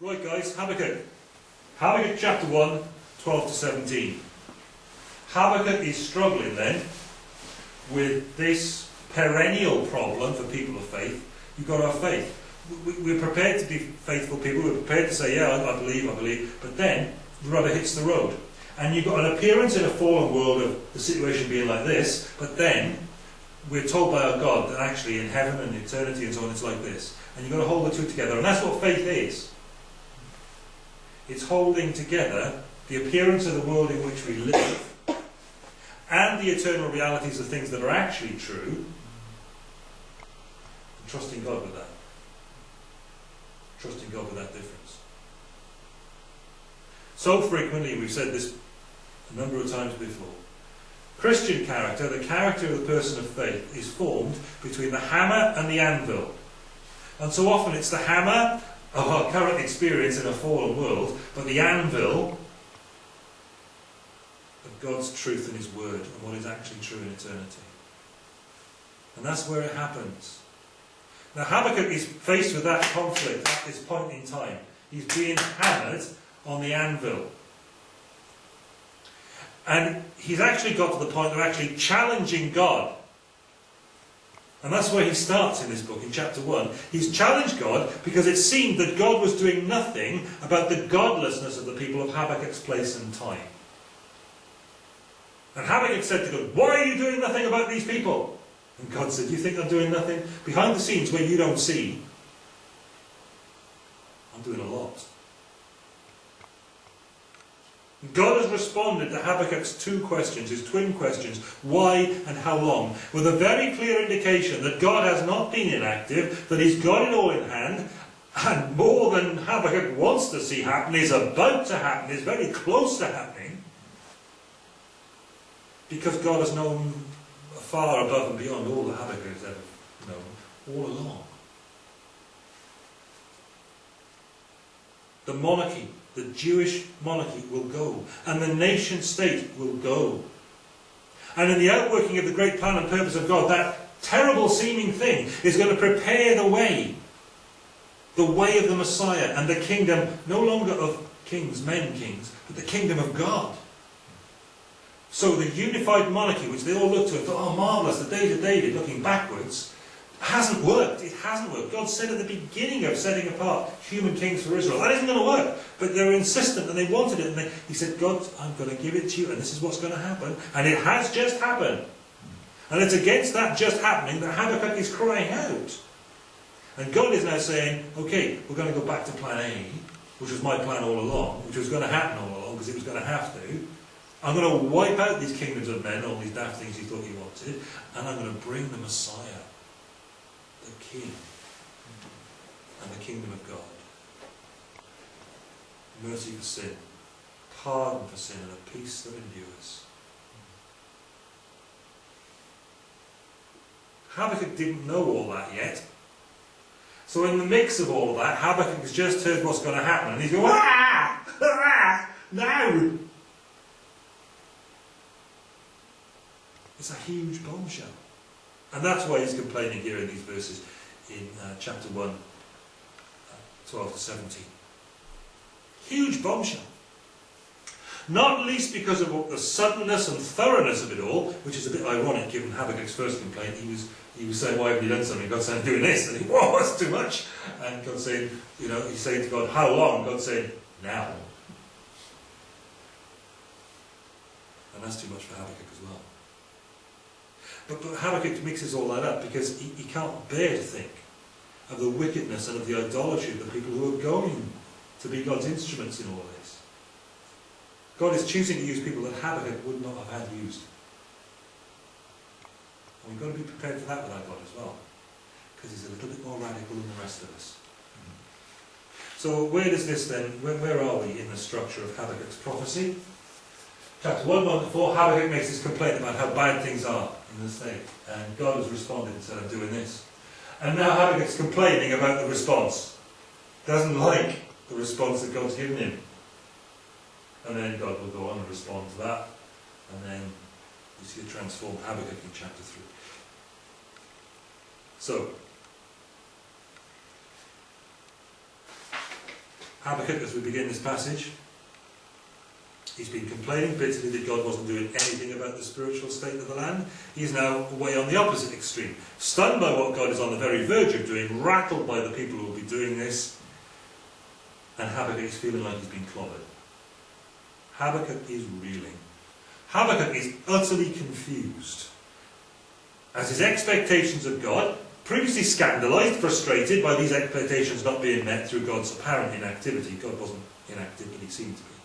Right guys, Habakkuk. Habakkuk chapter 1, 12 to 17. Habakkuk is struggling then with this perennial problem for people of faith. You've got have faith. We're prepared to be faithful people. We're prepared to say, yeah, I believe, I believe. But then the rubber hits the road. And you've got an appearance in a fallen world of the situation being like this. But then we're told by our God that actually in heaven and eternity and so on it's like this. And you've got to hold the two together. And that's what faith is. It's holding together the appearance of the world in which we live and the eternal realities of things that are actually true, trusting God with that. Trusting God with that difference. So frequently, we've said this a number of times before, Christian character, the character of the person of faith, is formed between the hammer and the anvil. And so often it's the hammer of our current experience in a fallen world, but the anvil of God's truth and His Word and what is actually true in eternity. And that's where it happens. Now Habakkuk is faced with that conflict at this point in time. He's being hammered on the anvil. And he's actually got to the point of actually challenging God. And that's where he starts in this book, in chapter 1. He's challenged God because it seemed that God was doing nothing about the godlessness of the people of Habakkuk's place and time. And Habakkuk said to God, Why are you doing nothing about these people? And God said, You think I'm doing nothing? Behind the scenes where you don't see, I'm doing a lot. God has responded to Habakkuk's two questions, his twin questions, why and how long, with a very clear indication that God has not been inactive, that he's got it all in hand, and more than Habakkuk wants to see happen is about to happen, is very close to happening, because God has known far above and beyond all that Habakkuk has ever known, all along. The monarchy the Jewish monarchy will go, and the nation state will go. And in the outworking of the great plan and purpose of God, that terrible seeming thing is going to prepare the way. The way of the Messiah and the kingdom, no longer of kings, men kings, but the kingdom of God. So the unified monarchy, which they all looked to and thought, oh marvellous, the days of David, looking backwards, hasn't worked. It hasn't worked. God said at the beginning of setting apart human kings for Israel, that isn't going to work. But they were insistent and they wanted it. And they, he said, God, I'm going to give it to you and this is what's going to happen. And it has just happened. And it's against that just happening that Habakkuk is crying out. And God is now saying, okay, we're going to go back to plan A, which was my plan all along, which was going to happen all along because it was going to have to. I'm going to wipe out these kingdoms of men, all these daft things you thought you wanted, and I'm going to bring the Messiah the King and the kingdom of God. Mercy for sin, pardon for sin, and a peace that endures. Habakkuk didn't know all that yet. So in the mix of all of that, Habakkuk has just heard what's going to happen, and he's going, ah, ah, now. It's a huge bombshell. And that's why he's complaining here in these verses in uh, chapter 1, uh, 12 to 17. Huge bombshell. Not least because of the suddenness and thoroughness of it all, which is a bit ironic given Habakkuk's first complaint. He was, he was saying, why have you done something? God saying, doing this. And he, whoa, that's too much. And God saying, you know, he's saying to God, how long? God saying, now. And that's too much for Habakkuk as well. But, but Habakkuk mixes all that up because he, he can't bear to think of the wickedness and of the idolatry of the people who are going to be God's instruments in all this. God is choosing to use people that Habakkuk would not have had used. And we've got to be prepared for that with our God as well. Because he's a little bit more radical than the rest of us. So where does this then, where, where are we in the structure of Habakkuk's prophecy? Chapter 1, 1 to 4, Habakkuk makes his complaint about how bad things are the state. And God has responded instead of doing this. And now Habakkuk's complaining about the response. Doesn't like the response that God's given him. And then God will go on and respond to that. And then you see a transformed Habakkuk in chapter 3. So, Habakkuk, as we begin this passage, he's been complaining bitterly that God wasn't doing anything about the spiritual state of the land. He's now way on the opposite extreme. Stunned by what God is on the very verge of doing, rattled by the people who will be doing this, and Habakkuk is feeling like he's been clobbered. Habakkuk is reeling. Habakkuk is utterly confused. As his expectations of God, previously scandalized, frustrated by these expectations not being met through God's apparent inactivity, God wasn't inactive, but he seemed to be.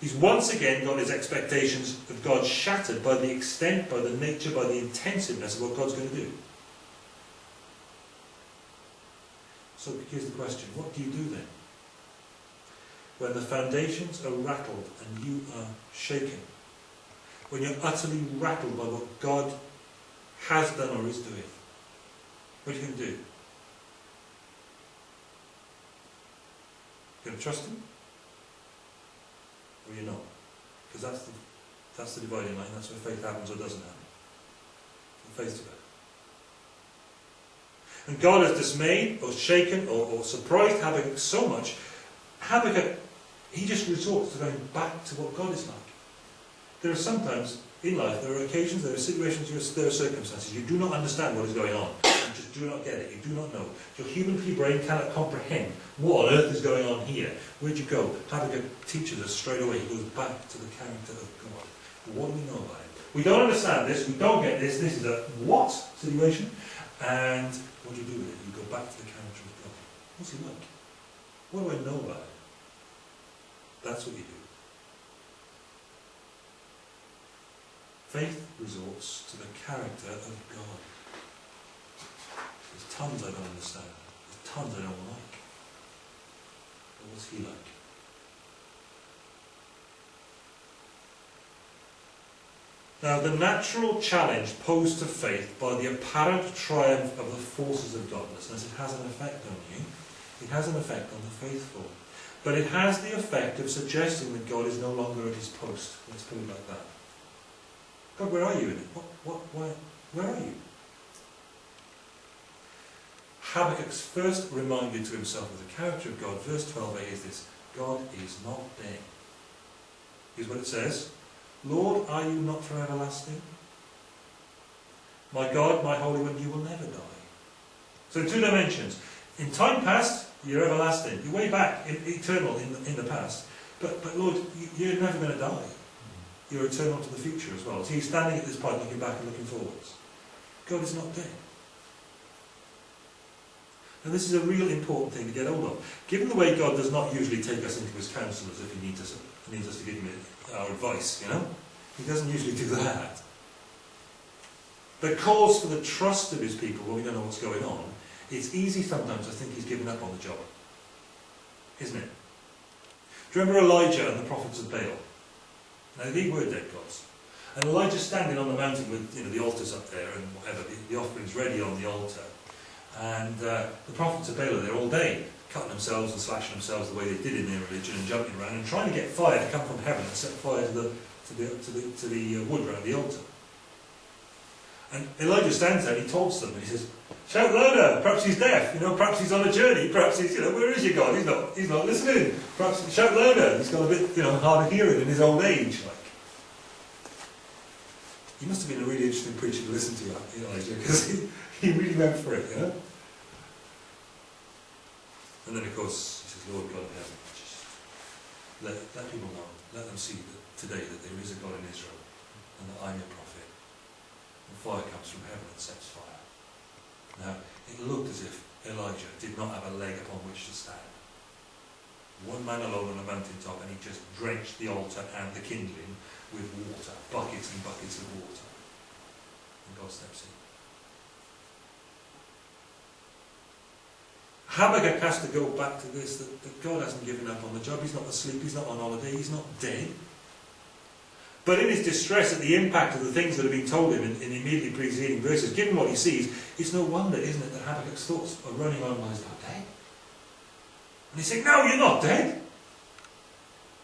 He's once again got his expectations of God shattered by the extent, by the nature, by the intensiveness of what God's going to do. So here's the question what do you do then? When the foundations are rattled and you are shaken, when you're utterly rattled by what God has done or is doing, what are you going to do? You going to trust Him? Or you're not? Because that's the, that's the dividing line. That's where faith happens or doesn't happen. From faith to faith. And God is dismayed or shaken or, or surprised Habakkuk so much, Habakkuk, he just resorts to going back to what God is like. There are sometimes in life, there are occasions, there are situations, there are circumstances, you do not understand what is going on. You just do not get it. You do not know. Your human brain cannot comprehend what on earth is going on here. Where'd you go? Habakkuk teaches us straight away. He goes back to the character of God. What do we know about it? We don't understand this. We don't get this. This is a what situation. And what do you do with it? You go back to the character of God. What's he like? What do I know about it? That's what you do. Faith resorts to the character of God. There's tons I don't understand. There's tons I don't like. But what's he like? Now, the natural challenge posed to faith by the apparent triumph of the forces of godlessness, it has an effect on you. It has an effect on the faithful. But it has the effect of suggesting that God is no longer at his post. Let's put it like that. God, where are you in it? What, what, where, where are you? Habakkuk's first reminder to himself of the character of God, verse 12a, is this God is not dead. Here's what it says Lord, are you not from everlasting? My God, my Holy One, you will never die. So, two dimensions. In time past, you're everlasting. You're way back, in, eternal in the, in the past. But, but Lord, you're never going to die you're eternal to the future as well. So he's standing at this point looking back and looking forwards. God is not dead. And this is a real important thing to get hold of. Given the way God does not usually take us into his counsel as if he needs us, needs us to give him our advice, you know? He doesn't usually do that. But calls for the trust of his people when we don't know what's going on. It's easy sometimes to think he's given up on the job. Isn't it? Do you remember Elijah and the prophets of Baal? Now they were dead gods. And Elijah's standing on the mountain with you know, the altars up there and whatever, the, the offerings ready on the altar. And uh, the prophets of Baal are there all day, cutting themselves and slashing themselves the way they did in their religion and jumping around and trying to get fire to come from heaven and set fire to the, to the, to the, to the uh, wood around the altar. And Elijah stands there and he taunts them and he says, Shout louder, perhaps he's deaf, you know, perhaps he's on a journey, perhaps he's, you know, where is your God? He's not, he's not listening. Perhaps, shout louder, he's got a bit, you know, hard of hearing in his old age, like. He must have been a really interesting preacher to listen to, Elijah, because he, he really went for it, you know. And then, of course, he says, Lord God of heaven, just let, let people know, let them see that today that there is a God in Israel, and that I'm your prophet. And fire comes from heaven and sets fire. Now, it looked as if Elijah did not have a leg upon which to stand. One man alone on a mountaintop, and he just drenched the altar and the kindling with water, buckets and buckets of water. And God steps in. Habakkuk has to go back to this that, that God hasn't given up on the job. He's not asleep, he's not on holiday, he's not dead. But in his distress at the impact of the things that have been told him in, in the immediately preceding verses, given what he sees, it's no wonder, isn't it, that Habakkuk's thoughts are running on while he's not dead. And he's saying, No, you're not dead.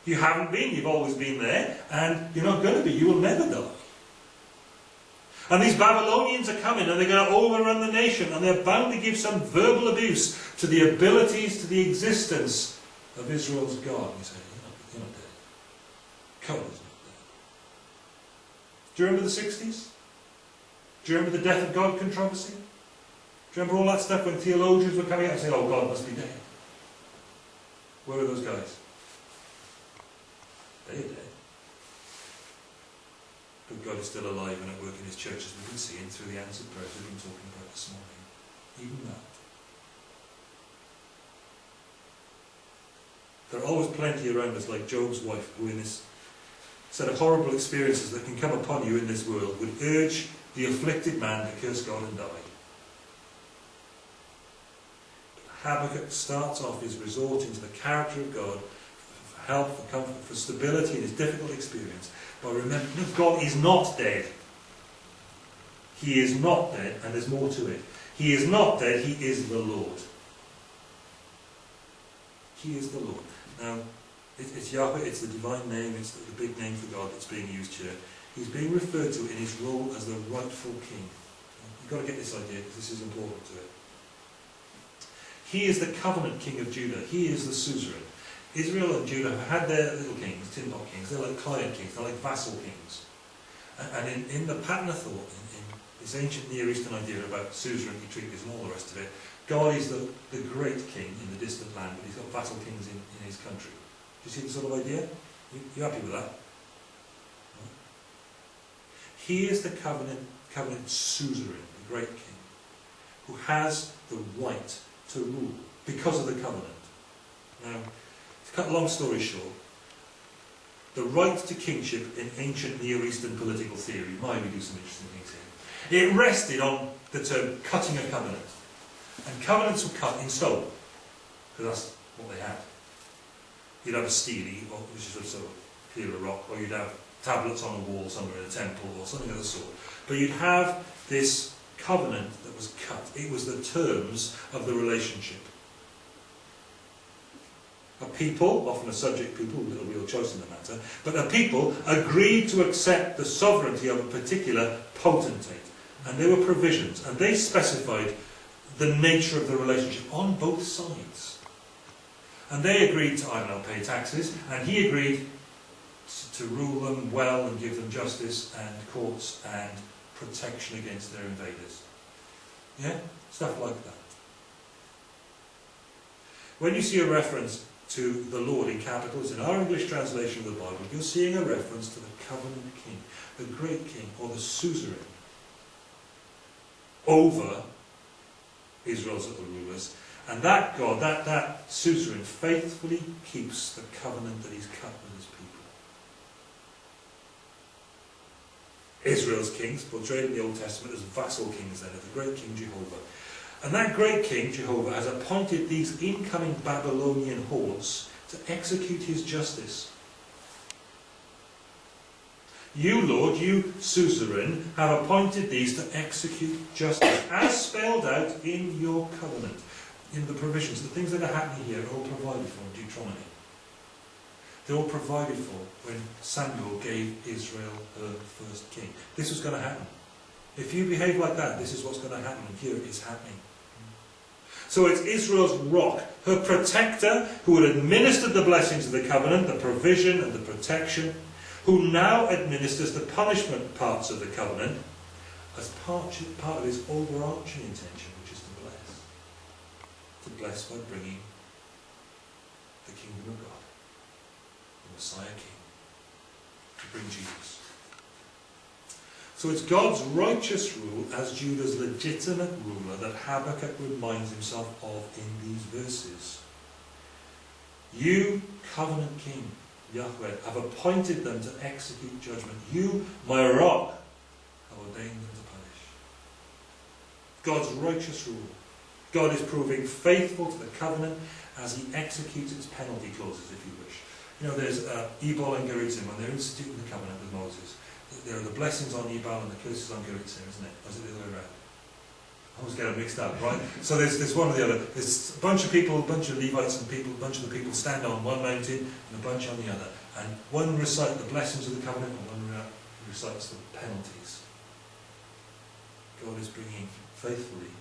You haven't been, you've always been there, and you're not going to be, you will never die. And these Babylonians are coming and they're going to overrun the nation and they're bound to give some verbal abuse to the abilities, to the existence of Israel's God. You say, you're not, you're not dead. Covenant's not dead. Do you remember the 60s? Do you remember the death of God controversy? Do you remember all that stuff when theologians were coming out and saying, oh, God must be dead? Where were those guys? They are dead. But still alive and at work in his church, as we can see, and through the answered prayers we've been talking about this morning. Even that. There are always plenty around us, like Job's wife, who in this set of horrible experiences that can come upon you in this world would urge the afflicted man to curse God and die. Habakkuk starts off his resorting to the character of God for help, for comfort, for stability in his difficult experience remembering that God is not dead. He is not dead, and there's more to it. He is not dead, he is the Lord. He is the Lord. Now, it, it's Yahweh, it's the divine name, it's the, the big name for God that's being used here. He's being referred to in his role as the rightful king. You've got to get this idea because this is important to it. He is the covenant king of Judah. He is the suzerain. Israel and Judah had their little kings, tin pot kings. They're like client kings. They're like vassal kings. And, in, in the pattern of thought, in, in this ancient Near Eastern idea about suzerainty treaties and all the rest of it, God is the, the great king in the distant land, but he's got vassal kings in, in his country. Do you see the sort of idea? You, you happy with that? He is the covenant, covenant suzerain, the great king, who has the right to rule because of the covenant. Now, cut a long story short, the right to kingship in ancient Near Eastern political theory, might we do some interesting things here, it rested on the term cutting a covenant. And covenants were cut in stone, because that's what they had. You'd have a stele, which is a sort of pillar of rock, or you'd have tablets on a wall somewhere in a temple or something of the sort. But you'd have this covenant that was cut. It was the terms of the relationship. A people, often a subject people with a real choice in the matter, but a people agreed to accept the sovereignty of a particular potentate. And there were provisions, and they specified the nature of the relationship on both sides. And they agreed to, I don't know, pay taxes, and he agreed to rule them well and give them justice and courts and protection against their invaders. Yeah? Stuff like that. When you see a reference to the Lord in capitals in our English translation of the Bible, you're seeing a reference to the covenant king, the great king, or the suzerain over Israel's other rulers. And that God, that, that suzerain, faithfully keeps the covenant that he's cut with his people. Israel's kings, portrayed in the Old Testament as vassal kings then, of the great King Jehovah. And that great King, Jehovah, has appointed these incoming Babylonian hordes to execute his justice. You, Lord, you, suzerain, have appointed these to execute justice, as spelled out in your covenant, in the provisions. The things that are happening here are all provided for in Deuteronomy. They're all provided for when Samuel gave Israel her first king. This was going to happen. If you behave like that, this is what's going to happen, and here it is happening. So it's Israel's rock, her protector, who had administered the blessings of the covenant, the provision and the protection, who now administers the punishment parts of the covenant as part, part of his overarching intention, which is to bless. To bless by bringing the kingdom of God. The Messiah King, to bring Jesus. So it's God's righteous rule as Judah's legitimate ruler that Habakkuk reminds himself of in these verses. You, covenant king, Yahweh, have appointed them to execute judgment. You, my rock, have ordained them to punish. God's righteous rule. God is proving faithful to the covenant as he executes its penalty clauses, if you wish. You know, there's uh, Ebal and Gerizim, when they're instituting the covenant with Moses. There are the blessings on Ebal and the curses on Gerizim, isn't it? Or is it the other way around? I always get them mixed up, right? so there's, there's one or the other. There's a bunch of people, a bunch of Levites and people, a bunch of the people stand on one mountain and a bunch on the other. And one recites the blessings of the covenant and one recites the penalties. God is bringing faithfully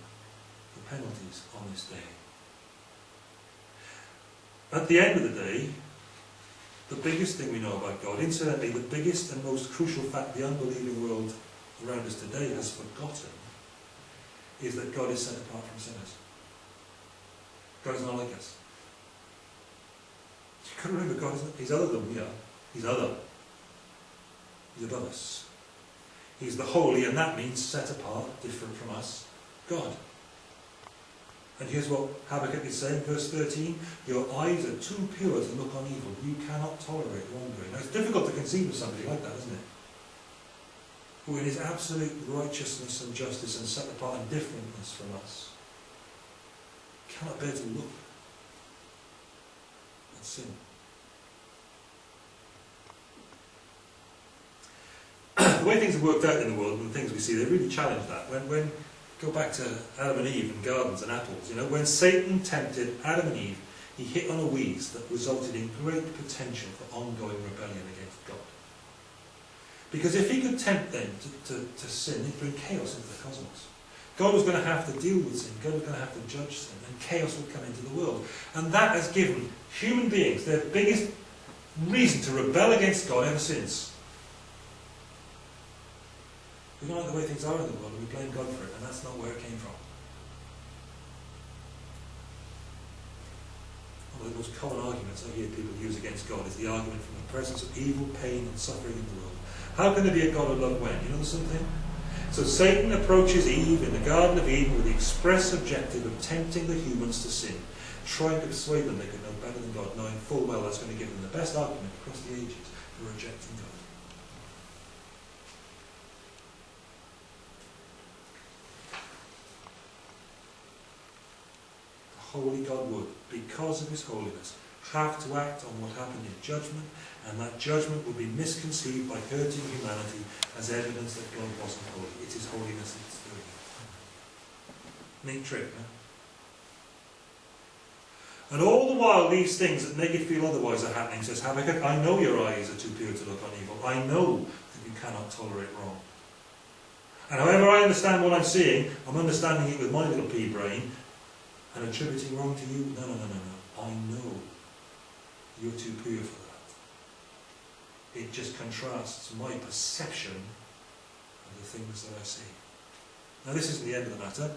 the penalties on this day. At the end of the day, the biggest thing we know about God, incidentally, the biggest and most crucial fact the unbelieving world around us today has forgotten, is that God is set apart from sinners. God is not like us. Got to remember, God is He's other than we are. He's other. He's above us. He's the holy, and that means set apart, different from us, God. And here's what Habakkuk is saying, verse 13, Your eyes are too pure to look on evil. You cannot tolerate wrongdoing. Now, it's difficult to conceive of somebody like that, isn't it? Who in his absolute righteousness and justice and set apart and differentness from us cannot bear to look at sin. the way things have worked out in the world and the things we see, they really challenge that. When, when go back to Adam and Eve and gardens and apples, you know, when Satan tempted Adam and Eve, he hit on a weeds that resulted in great potential for ongoing rebellion against God. Because if he could tempt them to, to, to sin, he'd bring chaos into the cosmos. God was going to have to deal with sin. God was going to have to judge sin. And chaos would come into the world. And that has given human beings their biggest reason to rebel against God ever since. We don't like the way things are in the world and we blame God for it, and that's not where it came from. One of the most common arguments I hear people use against God is the argument from the presence of evil, pain, and suffering in the world. How can there be a God of love when? You know something? So Satan approaches Eve in the Garden of Eden with the express objective of tempting the humans to sin, trying to persuade them they could know better than God, knowing full well that's going to give them the best argument across the ages for rejecting God. Holy God would, because of his holiness, have to act on what happened in judgment, and that judgment would be misconceived by hurting humanity as evidence that God wasn't holy. It is holiness that's doing it. Neat trick, no? And all the while these things that make you feel otherwise are happening, says Habakkuk, I know your eyes are too pure to look on evil. I know that you cannot tolerate wrong. And however I understand what I'm seeing, I'm understanding it with my little pea brain, and attributing wrong to you? No, no, no, no, no. I know you're too pure for that. It just contrasts my perception of the things that I see. Now this isn't the end of the matter,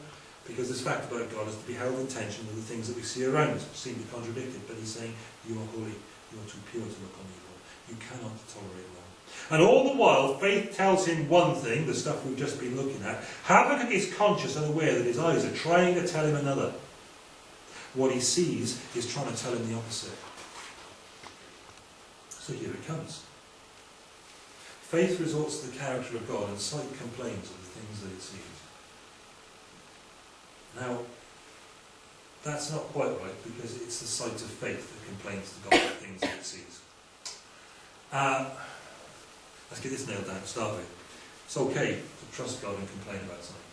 because this fact about God is to be held in tension with the things that we see around us, seem to contradict it, but he's saying, you are holy, you are too pure to look on evil. You cannot tolerate wrong. And all the while, faith tells him one thing, the stuff we've just been looking at. Habakkuk is conscious and aware that his eyes are trying to tell him another what he sees is trying to tell him the opposite. So here it comes. Faith resorts to the character of God and sight complains of the things that it sees. Now, that's not quite right because it's the sight of faith that complains to God of the things that it sees. Uh, let's get this nailed down to start with. It's okay to trust God and complain about something.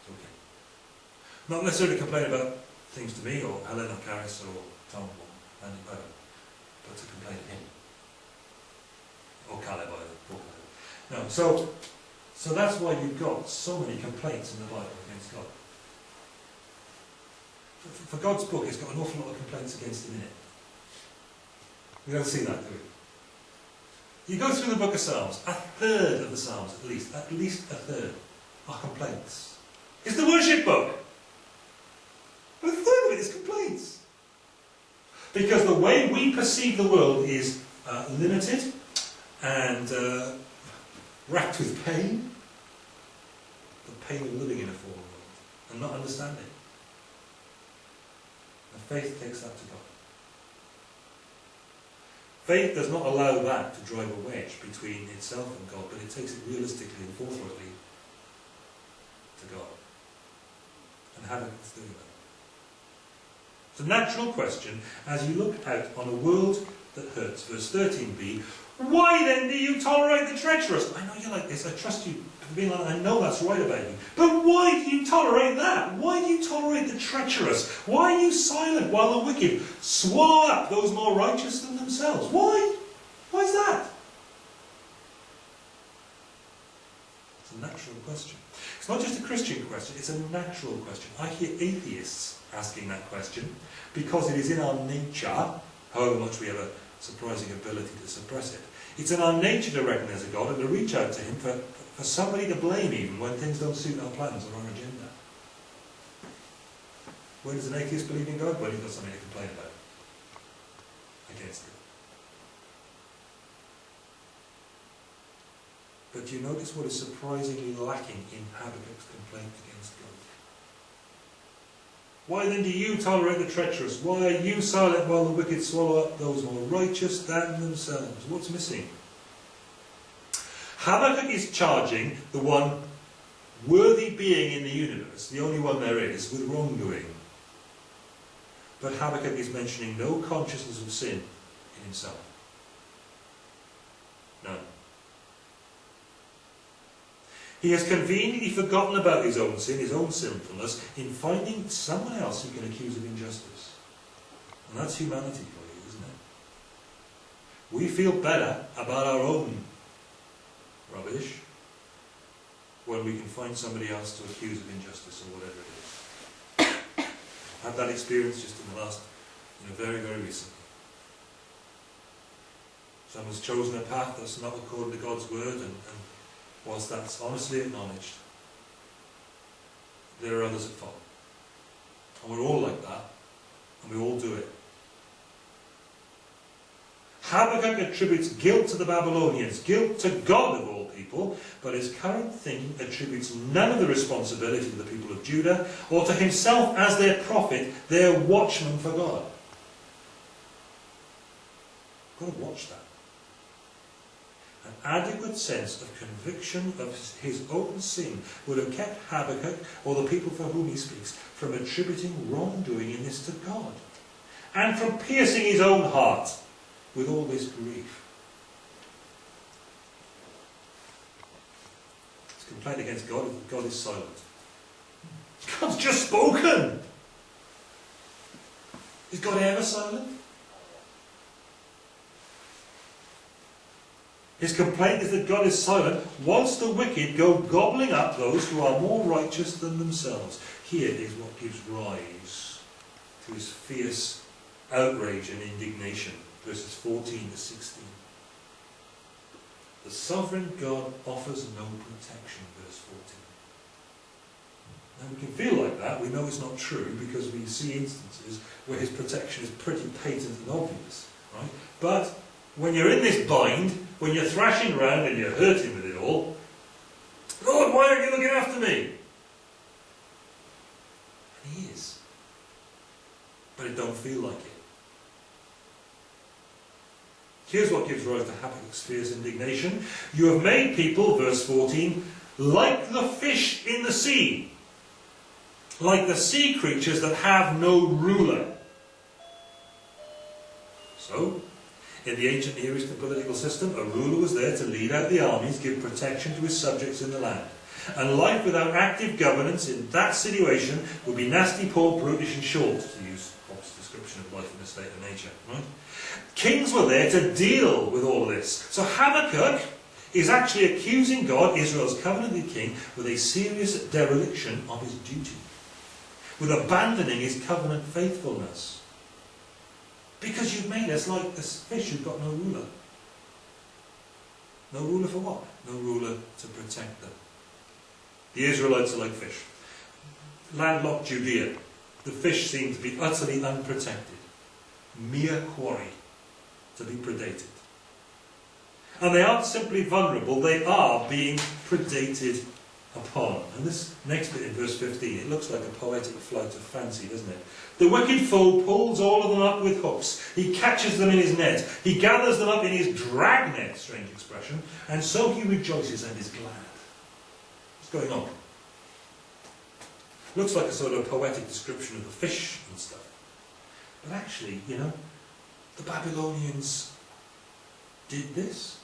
It's okay. Not necessarily complain about things to me, or Helena or Caris or Tom or Andy Bowen, but to complain to him. Or Caleb either. No, so, so that's why you've got so many complaints in the Bible against God. For, for God's book, it's got an awful lot of complaints against him in it. We don't see that, do we? You go through the book of Psalms, a third of the Psalms at least, at least a third, are complaints. It's the worship book. Is complaints. Because the way we perceive the world is uh, limited and uh, racked with pain. The pain of living in a fallen world and not understanding. And faith takes that to God. Faith does not allow that to drive a wedge between itself and God, but it takes it realistically and forthrightly to God. And how it that? A natural question as you look out on a world that hurts. Verse 13b, why then do you tolerate the treacherous? I know you're like this, I trust you being like I know that's right about you. But why do you tolerate that? Why do you tolerate the treacherous? Why are you silent while the wicked swallow up those more righteous than themselves? Why? Why is that? Natural question. It's not just a Christian question, it's a natural question. I hear atheists asking that question because it is in our nature, however much we have a surprising ability to suppress it. It's in our nature to there's a God and to reach out to Him for, for somebody to blame even when things don't suit our plans or our agenda. When does an atheist believe in God? When he's got something to complain about against it. But do you notice what is surprisingly lacking in Habakkuk's complaint against God? Why then do you tolerate the treacherous? Why are you silent while the wicked swallow up those more righteous than themselves? What's missing? Habakkuk is charging the one worthy being in the universe, the only one there is, with wrongdoing. But Habakkuk is mentioning no consciousness of sin in himself. None. He has conveniently forgotten about his own sin, his own sinfulness, in finding someone else he can accuse of injustice. And that's humanity for you, isn't it? We feel better about our own rubbish when we can find somebody else to accuse of injustice or whatever it is. I've had that experience just in the last, you know, very, very recently. Someone's chosen a path that's not according to God's word and, and whilst that's honestly acknowledged, there are others at fault. And we're all like that, and we all do it. Habakkuk attributes guilt to the Babylonians, guilt to God of all people, but his current thinking attributes none of the responsibility to the people of Judah, or to himself as their prophet, their watchman for God. Got to watch that an adequate sense of conviction of his own sin would have kept Habakkuk, or the people for whom he speaks, from attributing wrongdoing in this to God, and from piercing his own heart with all this grief. His complaint against God God is silent. God's just spoken! Is God ever silent? His complaint is that God is silent whilst the wicked go gobbling up those who are more righteous than themselves. Here is what gives rise to his fierce outrage and indignation. Verses 14 to 16. The sovereign God offers no protection, verse 14. Now we can feel like that, we know it's not true because we see instances where his protection is pretty patent and obvious. Right? But when you're in this bind, when you're thrashing around and you're hurting with it all, Lord, why aren't you looking after me? And he is. But it don't feel like it. Here's what gives rise to Habakkuk's fierce indignation. You have made people, verse 14, like the fish in the sea, like the sea creatures that have no ruler. So, in the ancient Near Eastern political system, a ruler was there to lead out the armies, give protection to his subjects in the land. And life without active governance in that situation would be nasty, poor, brutish and short, to use Hobbes' description of life in a state of nature. Right? Kings were there to deal with all this. So Habakkuk is actually accusing God, Israel's covenanted king, with a serious dereliction of his duty, with abandoning his covenant faithfulness. Because you've made us like this fish who've got no ruler. No ruler for what? No ruler to protect them. The Israelites are like fish. Landlocked Judea. The fish seem to be utterly unprotected. Mere quarry to be predated. And they aren't simply vulnerable, they are being predated And this next bit in verse 15, it looks like a poetic flight of fancy, doesn't it? The wicked foe pulls all of them up with hooks. He catches them in his net. He gathers them up in his dragnet, strange expression, and so he rejoices and is glad. What's going on? Looks like a sort of poetic description of the fish and stuff. But actually, you know, the Babylonians did this.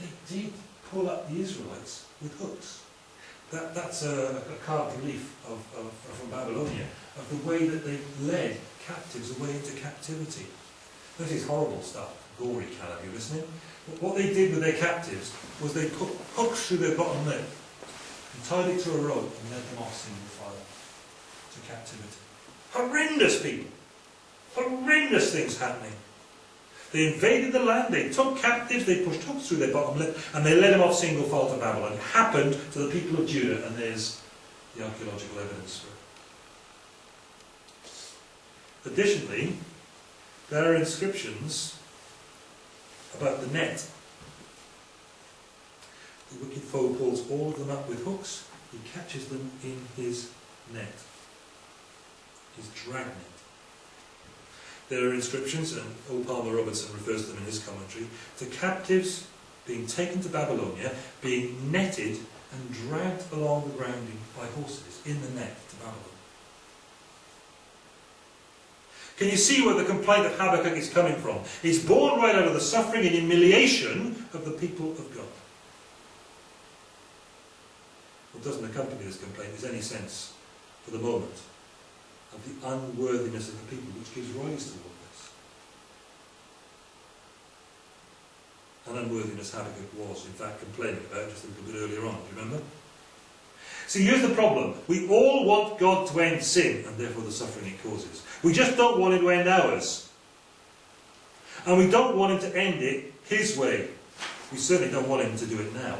They did pull up the Israelites with hooks. That, that's a, a carved relief of, of, from Babylonia, of the way that they led captives away into captivity. This is horrible stuff, gory caliber, isn't it? What they did with their captives was they put hooks through their bottom lip and tied it to a rope and led them off single file to captivity. Horrendous people! Horrendous things happening. They invaded the land, they took captives, they pushed hooks through their bottom lip, and they led them off single file to Babylon. It happened to the people of Judah, and there's the archaeological evidence for it. Additionally, there are inscriptions about the net. The wicked foe pulls all of them up with hooks, he catches them in his net, his dragnet. There are inscriptions, and O. Palmer Robertson refers to them in his commentary, to captives being taken to Babylonia, being netted and dragged along the ground by horses in the net to Babylon. Can you see where the complaint of Habakkuk is coming from? It's born right out of the suffering and humiliation of the people of God. What doesn't accompany this complaint is any sense, for the moment, of the unworthiness of the people which gives rise to all this. An unworthiness Habakkuk was, in fact, complaining about just a little bit earlier on. Do you remember? See, here's the problem. We all want God to end sin, and therefore the suffering it causes. We just don't want him to end ours. And we don't want him to end it his way. We certainly don't want him to do it now.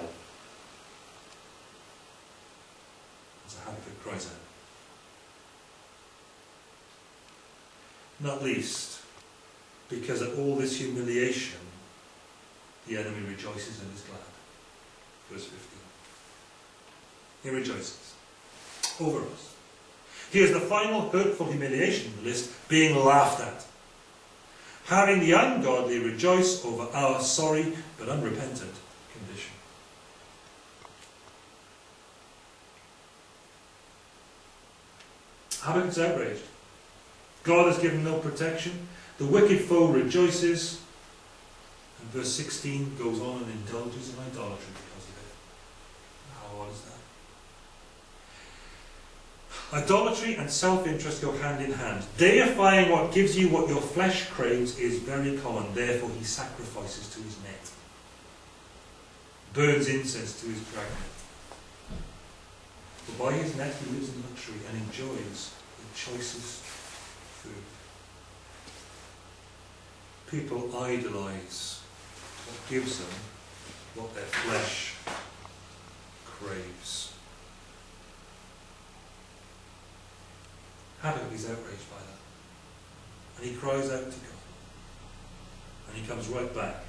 As Habakkuk cries out. Not least because of all this humiliation, the enemy rejoices and is glad. Verse 15. He rejoices over us. Here's the final hurtful humiliation in the list being laughed at. Having the ungodly rejoice over our sorry but unrepentant condition. Habakkuk's outraged. God has given no protection. The wicked foe rejoices. And verse 16 goes on and indulges in idolatry because of it. How odd is that? Idolatry and self-interest go hand in hand. Deifying what gives you what your flesh craves is very common. Therefore he sacrifices to his net. Burns incense to his dragnet. For by his net he lives in luxury and enjoys the choicest People idolize what gives them what their flesh craves. Habakkuk is outraged by that. And he cries out to God. And he comes right back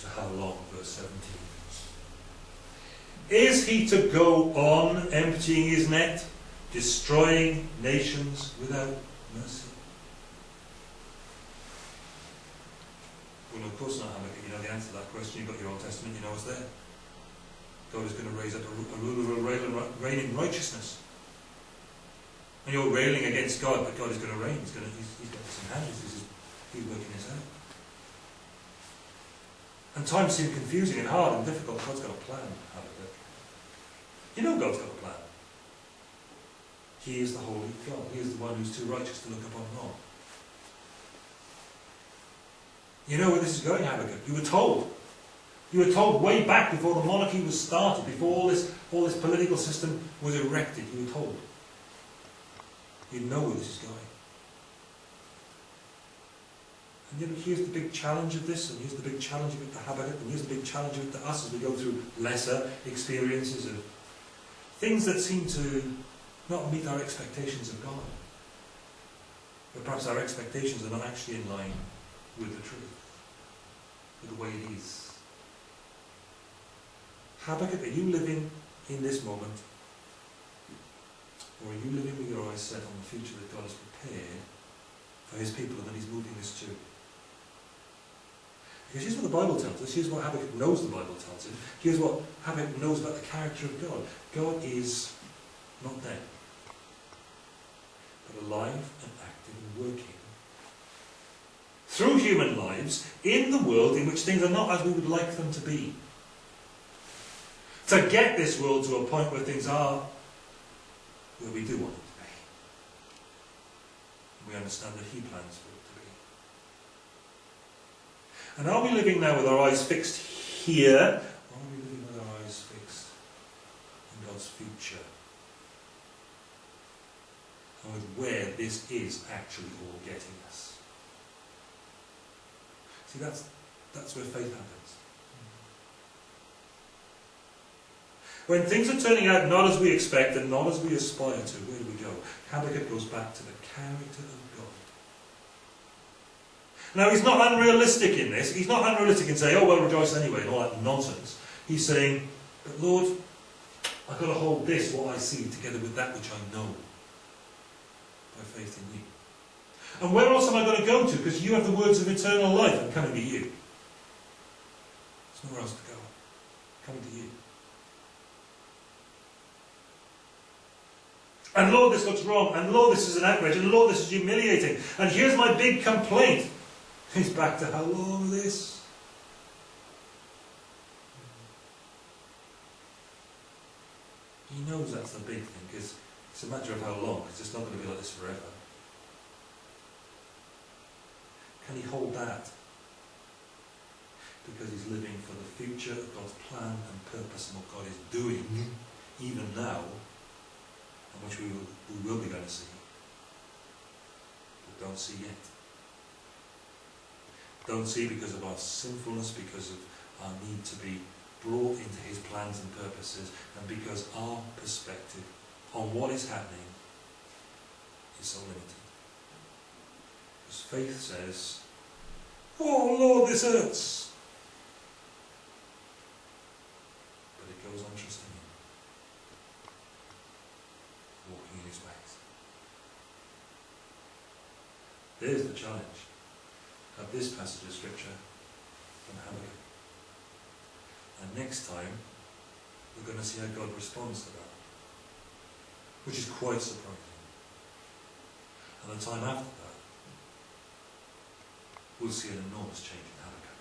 to how long, verse 17. Is he to go on emptying his net, destroying nations without mercy? Well, of course not, Habakkuk. You know the answer to that question. You've got your Old Testament, you know it's there. God is going to raise up a, ruler who will reign in righteousness. And you're railing against God, but God is going to reign. He's, going to, he's, he's got this in hand. He's, he's working this out. And times seem confusing and hard and difficult. God's got a plan, Habakkuk. You know God's got a plan. He is the holy God. He is the one who's too righteous to look upon wrong. You know where this is going, Habakkuk. You were told. You were told way back before the monarchy was started, before all this, all this political system was erected. You were told. You know where this is going. And here's the big challenge of this, and here's the big challenge of it to Habakkuk, and here's the big challenge of it to us as we go through lesser experiences of things that seem to not meet our expectations of God. But perhaps our expectations are not actually in line with the truth, with the way it is. Habakkuk, are you living in this moment or are you living with your eyes set on the future that God has prepared for his people and that he's moving us to? Because here's what the Bible tells us. Here's what Habakkuk knows the Bible tells him. Here's what Habakkuk knows about the character of God. God is not but alive and active and working through human lives in the world in which things are not as we would like them to be. To get this world to a point where things are where we do want it to be. We understand that He plans for it to be. And are we living now with our eyes fixed here? Or are we living with our eyes fixed in God's future? With where this is actually all getting us? See, that's, that's where faith happens. When things are turning out not as we expect and not as we aspire to, where do we go? Habakkuk goes back to the character of God. Now, he's not unrealistic in this. He's not unrealistic in saying, oh, well, rejoice anyway, and all that nonsense. He's saying, but Lord, I've got to hold this, what I see, together with that which I know, by faith in you. And where else am I going to go to? Because you have the words of eternal life. I'm coming to you. There's nowhere else to go. Coming to you. And Lord, this looks wrong. And Lord, this is an outrage. And Lord, this is humiliating. And here's my big complaint. He's back to how long this? He knows that's the big thing, because it's a matter of how long, because it's not going to be like this forever. Can he hold that? Because he's living for the future of God's plan and purpose and what God is doing, mm-hmm. even now, and which we will, we will be going to see, but don't see yet. Don't see because of our sinfulness, because of our need to be brought into his plans and purposes, and because our perspective on what is happening is so limited. Because faith says, Oh Lord, this hurts. But it goes on trusting him, walking in his ways. There's the challenge of this passage of Scripture from Habakkuk. And next time, we're going to see how God responds to that, which is quite surprising. And the time after that, we'll see an enormous change in Habakkuk,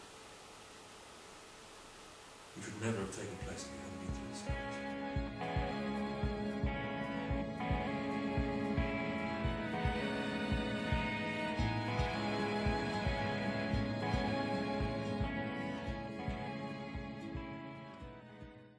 which would never have taken place if we hadn't been through this.